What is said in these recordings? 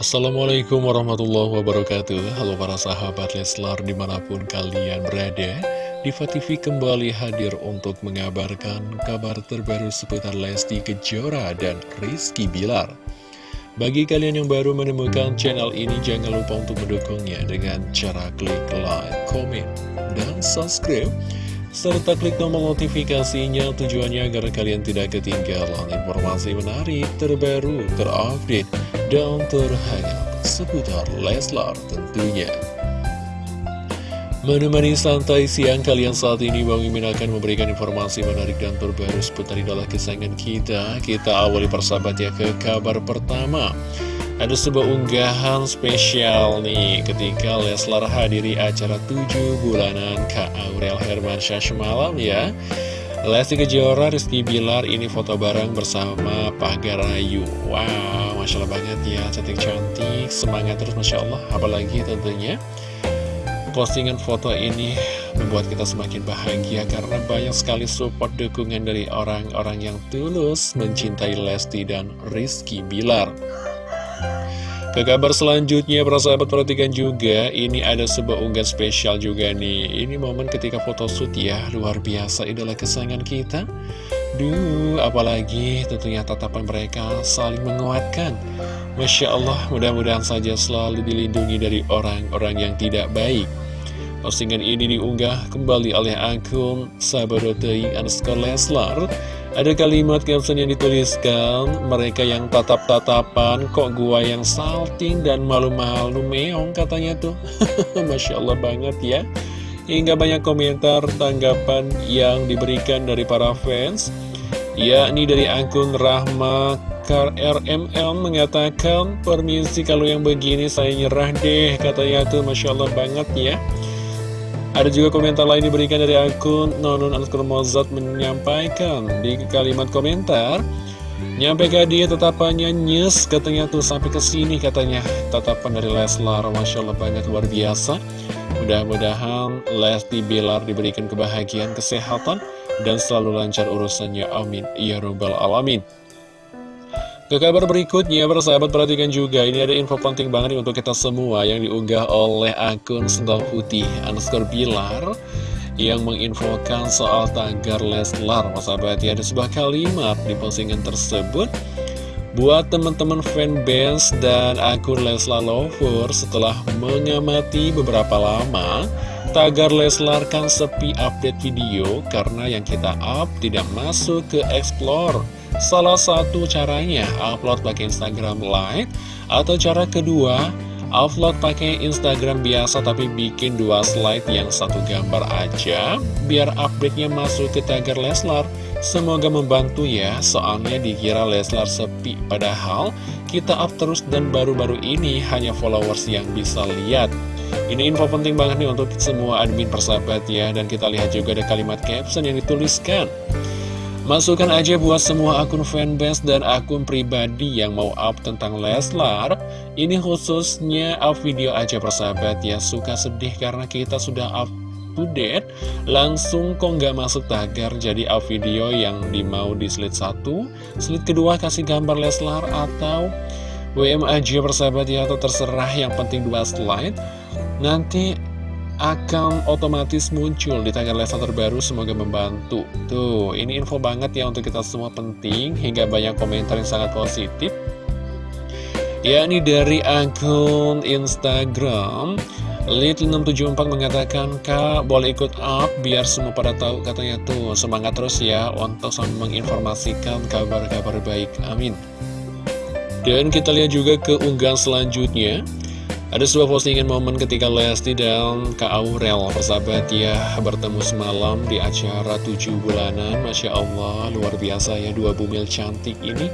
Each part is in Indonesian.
Assalamualaikum warahmatullahi wabarakatuh. Halo para sahabat Leslar di mana pun kalian berada Diva TV kembali hadir untuk mengabarkan kabar terbaru seputar Lesti Kejora dan Rizky Bilar. Bagi kalian yang baru menemukan channel ini jangan lupa untuk mendukungnya dengan cara klik like, komen, dan subscribe serta klik tombol notifikasinya tujuannya agar kalian tidak ketinggalan informasi menarik, terbaru, terupdate, dan terhangat seputar Leslar tentunya. Menemani santai siang kalian saat ini Bang Mimin akan memberikan informasi menarik dan terbaru seputar idola kesayangan kita. Kita awali persahabat ya ke kabar pertama. Ada sebuah unggahan spesial nih ketika Leslar hadiri acara 7 bulanan Kak Aurel Hermansyah semalam ya. Lesti Kejora, Rizky Bilar ini foto bareng bersama Pak Garayu. Wow, Masya Allah banget ya, cantik-cantik, semangat terus Masya Allah. Apalagi tentunya postingan foto ini membuat kita semakin bahagia karena banyak sekali support dukungan dari orang-orang yang tulus mencintai Lesti dan Rizky Bilar. Ke kabar selanjutnya, para sahabat perhatikan juga, ini ada sebuah unggahan spesial juga nih. Ini momen ketika photoshoot ya, luar biasa idola kesayangan kita. Duh, apalagi tentunya tatapan mereka saling menguatkan. Masya Allah, mudah-mudahan saja selalu dilindungi dari orang-orang yang tidak baik. Postingan ini diunggah kembali oleh akun Sabarotei underscore Leslar ada kalimat caption yang dituliskan, mereka yang tatap-tatapan, kok gua yang salting dan malu-malu meong katanya tuh. Masya Allah banget ya. Hingga banyak komentar tanggapan yang diberikan dari para fans. Yakni dari akun Rahma RML mengatakan, permisi kalau yang begini saya nyerah deh, katanya tuh Masya Allah banget ya. Ada juga komentar lain diberikan dari akun Nonun Anskor Mozart menyampaikan. Di kalimat komentar Nyampe dia tetapannya nyes katanya tuh sampai ke sini katanya. Tatapan dari Leslar Masya Allah banget luar biasa. Mudah-mudahan Lesti Bilar diberikan kebahagiaan, kesehatan Dan selalu lancar urusannya. Amin. Ya Rabbal Alamin ke kabar berikutnya, persahabat perhatikan juga, ini ada info penting banget untuk kita semua yang diunggah oleh akun Sendal Putih underscore Bilar yang menginfokan soal tagar Leslar. Persahabat ya, ada sebuah kalimat di postingan tersebut. Buat teman-teman fanbase dan akun Leslar Lover setelah mengamati beberapa lama, tagar Leslar kan sepi update video karena yang kita up tidak masuk ke Explore. Salah satu caranya upload pakai Instagram Live atau cara kedua upload pakai Instagram biasa tapi bikin dua slide yang satu gambar aja biar update-nya masuk ke tagar Leslar. Semoga membantu ya, soalnya dikira Leslar sepi padahal kita up terus dan baru-baru ini hanya followers yang bisa lihat. Ini info penting banget nih untuk semua admin persahabat ya Dan kita lihat juga ada kalimat caption yang dituliskan Masukkan aja buat semua akun fanbase dan akun pribadi yang mau up tentang Leslar. Ini khususnya up video aja persahabat ya. Suka sedih karena kita sudah up to date. Langsung kok nggak masuk tagar jadi up video yang di mau di slide 1 Slide kedua kasih gambar Leslar atau WM aja persahabat ya Atau terserah. Yang penting dua slide. Nanti akan otomatis muncul di tagar level terbaru semoga membantu. Tuh ini info banget ya untuk kita semua penting hingga banyak komentar yang sangat positif. Ya ini dari akun Instagram Little674 mengatakan Kak boleh ikut up biar semua pada tahu katanya. Tuh semangat terus ya untuk menginformasikan kabar-kabar baik. Amin. Dan kita lihat juga ke unggahan selanjutnya ada sebuah postingan momen ketika Lesti dan Kak Aurel persahabat ya bertemu semalam di acara 7 bulanan. Masya Allah luar biasa ya dua bumil cantik ini.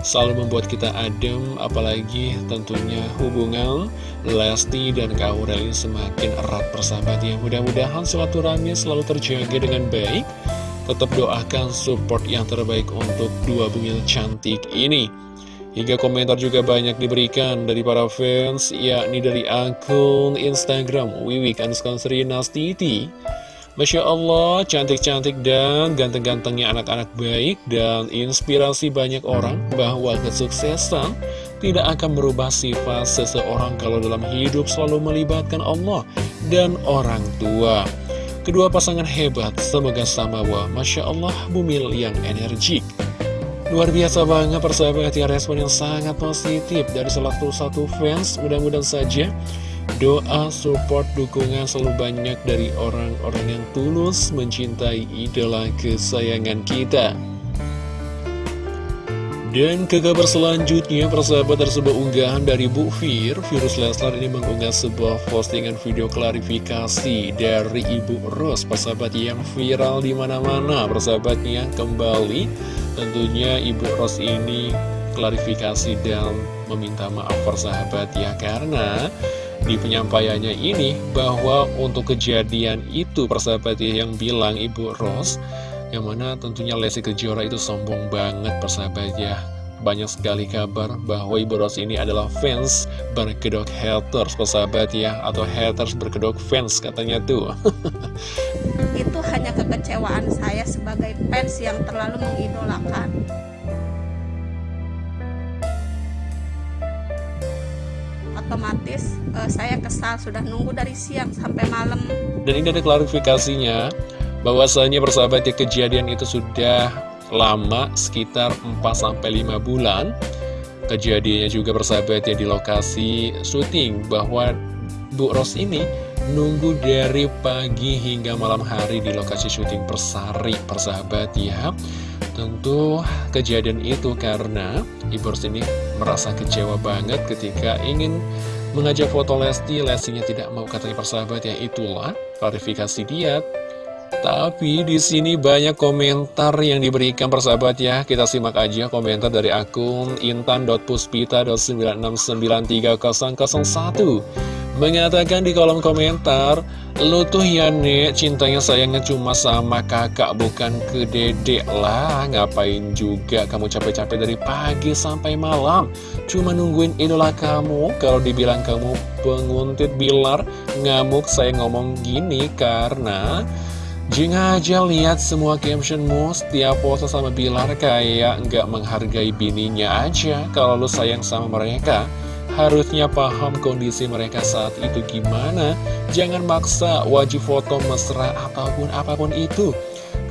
Selalu membuat kita adem apalagi tentunya hubungan Lesti dan Kak Aurel ini semakin erat persahabat ya. Mudah-mudahan silaturahmi selalu terjaga dengan baik. Tetap doakan support yang terbaik untuk dua bumil cantik ini Hingga komentar juga banyak diberikan dari para fans, yakni dari akun Instagram Wiwik Anskonstri Nastiti. Masya Allah, cantik-cantik dan ganteng-gantengnya anak-anak baik dan inspirasi banyak orang bahwa kesuksesan tidak akan merubah sifat seseorang kalau dalam hidup selalu melibatkan Allah dan orang tua. Kedua pasangan hebat, semoga sama wah Masya Allah bumil yang energik. Luar biasa banget persahabat ya respon yang sangat positif dari salah satu fans. Mudah-mudahan saja doa, support, dukungan selalu banyak dari orang-orang yang tulus mencintai idola kesayangan kita. Dan ke kabar selanjutnya, persahabat sebuah unggahan dari Bu Fir. Virus Leslar ini mengunggah sebuah postingan video klarifikasi dari Ibu Ros, persahabat yang viral di mana-mana. Persahabatnya kembali, tentunya Ibu Ros ini klarifikasi dan meminta maaf persahabat ya karena di penyampaiannya ini bahwa untuk kejadian itu persahabat ya yang bilang Ibu Ros yang mana tentunya Lesti Kejora itu sombong banget persahabat ya. Banyak sekali kabar bahwa Ibu Ros ini adalah fans berkedok haters persahabat ya. Atau haters berkedok fans katanya tuh. Itu hanya kekecewaan saya sebagai fans yang terlalu mengidolakan. Otomatis uh, saya kesal sudah nunggu dari siang sampai malam. Dan ini ada klarifikasinya bahwasanya persahabat ya kejadian itu sudah lama sekitar 4-5 bulan. Kejadiannya juga persahabat ya di lokasi syuting bahwa Bu Ros ini nunggu dari pagi hingga malam hari di lokasi syuting Persari persahabat ya. Tentu kejadian itu karena Ibu Ros ini merasa kecewa banget ketika ingin mengajak foto Lesti. Lestinya tidak mau katanya persahabat ya. Itulah klarifikasi dia tapi di sini banyak komentar yang diberikan persahabat ya. Kita simak aja komentar dari akun intan.puspita.9693001 Mengatakan di kolom komentar, Lu tuh ya nek, cintanya sayangnya cuma sama kakak bukan ke dedek lah. Ngapain juga kamu capek-capek dari pagi sampai malam? Cuma nungguin idola kamu. Kalau dibilang kamu penguntit bilar Ngamuk saya ngomong gini karena Jing aja lihat semua captionmu setiap foto sama Bilar kayak nggak menghargai bininya aja kalau lu sayang sama mereka. Harusnya paham kondisi mereka saat itu gimana. Jangan maksa wajib foto mesra ataupun apa pun itu.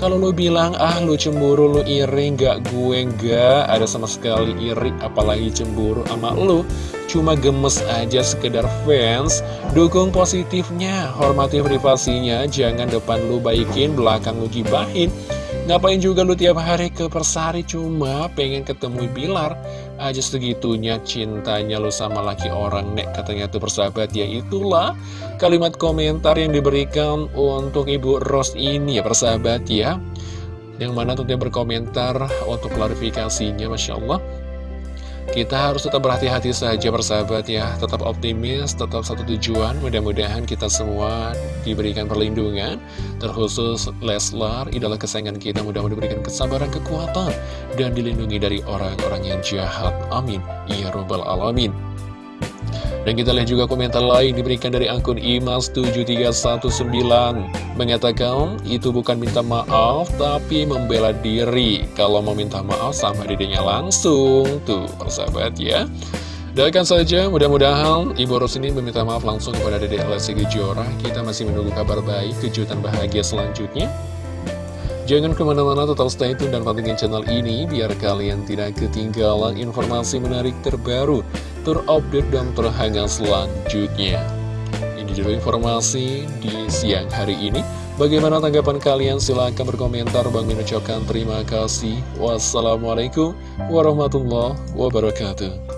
Kalau lu bilang, ah lu cemburu, lu iri, nggak gue nggak ada sama sekali iri, apalagi cemburu sama lu. Cuma gemes aja sekedar fans. Dukung positifnya Hormati privasinya Jangan depan lu baikin Belakang lu gibahin. Ngapain juga lu tiap hari ke Persari Cuma pengen ketemu Bilar? Aja segitunya cintanya lu sama laki orang Nek katanya tuh persahabat. Ya itulah kalimat komentar yang diberikan Untuk Ibu Ros ini ya persahabat ya. Yang mana tentunya berkomentar Untuk klarifikasinya Masya Allah kita harus tetap berhati-hati saja persahabat ya. Tetap optimis, tetap satu tujuan. Mudah-mudahan kita semua diberikan perlindungan Terkhusus Leslar, idola kesayangan kita. Mudah-mudahan diberikan kesabaran, kekuatan Dan dilindungi dari orang-orang yang jahat. Amin. Ya Robbal Alamin dan kita lihat juga komentar lain diberikan dari akun imas7319 Mengatakan itu bukan minta maaf tapi membela diri. Kalau mau minta maaf sama dedenya langsung. Tuh persahabat ya. Doakan saja mudah-mudahan Ibu Ros ini meminta maaf langsung kepada Dedek Lesti Kejora Kita masih menunggu kabar baik, kejutan bahagia selanjutnya. Jangan ke mana-mana total stay tune dan pantengin channel ini biar kalian tidak ketinggalan informasi menarik terbaru, terupdate dan terhangat selanjutnya. Ini dulu informasi di siang hari ini. Bagaimana tanggapan kalian? Silahkan berkomentar. Bang Min terima kasih. Wassalamualaikum warahmatullahi wabarakatuh.